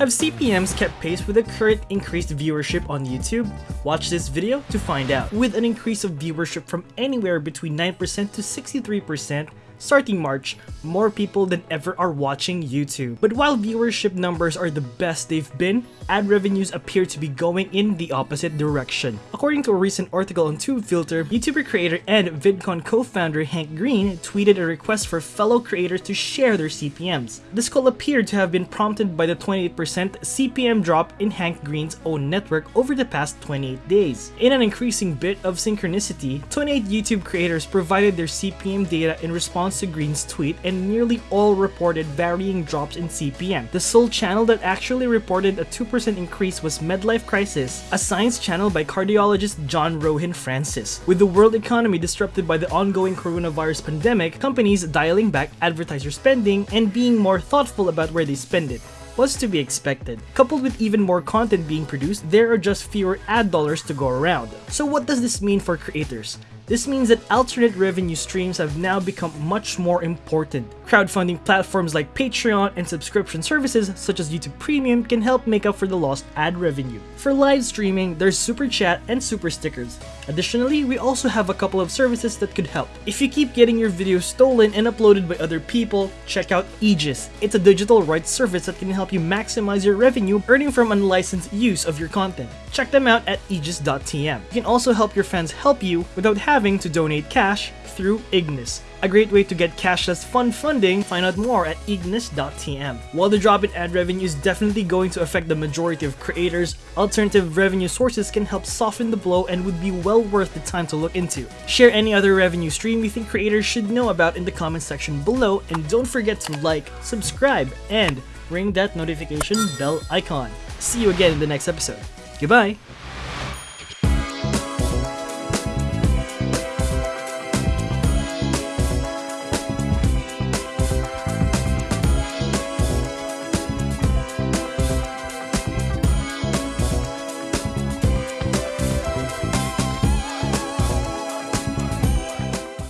Have CPMs kept pace with the current increased viewership on YouTube? Watch this video to find out. With an increase of viewership from anywhere between 9% to 63%, starting March, more people than ever are watching YouTube. But while viewership numbers are the best they've been, ad revenues appear to be going in the opposite direction. According to a recent article on TubeFilter, YouTuber creator and VidCon co-founder Hank Green tweeted a request for fellow creators to share their CPMs. This call appeared to have been prompted by the 28% CPM drop in Hank Green's own network over the past 28 days. In an increasing bit of synchronicity, 28 YouTube creators provided their CPM data in response response to Green's tweet and nearly all reported varying drops in CPM. The sole channel that actually reported a 2% increase was Medlife Crisis, a science channel by cardiologist John Rohin Francis. With the world economy disrupted by the ongoing coronavirus pandemic, companies dialing back advertiser spending and being more thoughtful about where they spend it was to be expected. Coupled with even more content being produced, there are just fewer ad dollars to go around. So what does this mean for creators? This means that alternate revenue streams have now become much more important. Crowdfunding platforms like Patreon and subscription services such as YouTube Premium can help make up for the lost ad revenue. For live streaming, there's Super Chat and Super Stickers. Additionally, we also have a couple of services that could help. If you keep getting your videos stolen and uploaded by other people, check out Aegis. It's a digital rights service that can help you maximize your revenue earning from unlicensed use of your content. Check them out at aegis.tm. You can also help your fans help you without having to donate cash through Ignis. A great way to get cashless fund funding, find out more at ignis.tm. While the drop in ad revenue is definitely going to affect the majority of creators, alternative revenue sources can help soften the blow and would be well worth the time to look into. Share any other revenue stream you think creators should know about in the comment section below and don't forget to like, subscribe, and ring that notification bell icon. See you again in the next episode. Goodbye!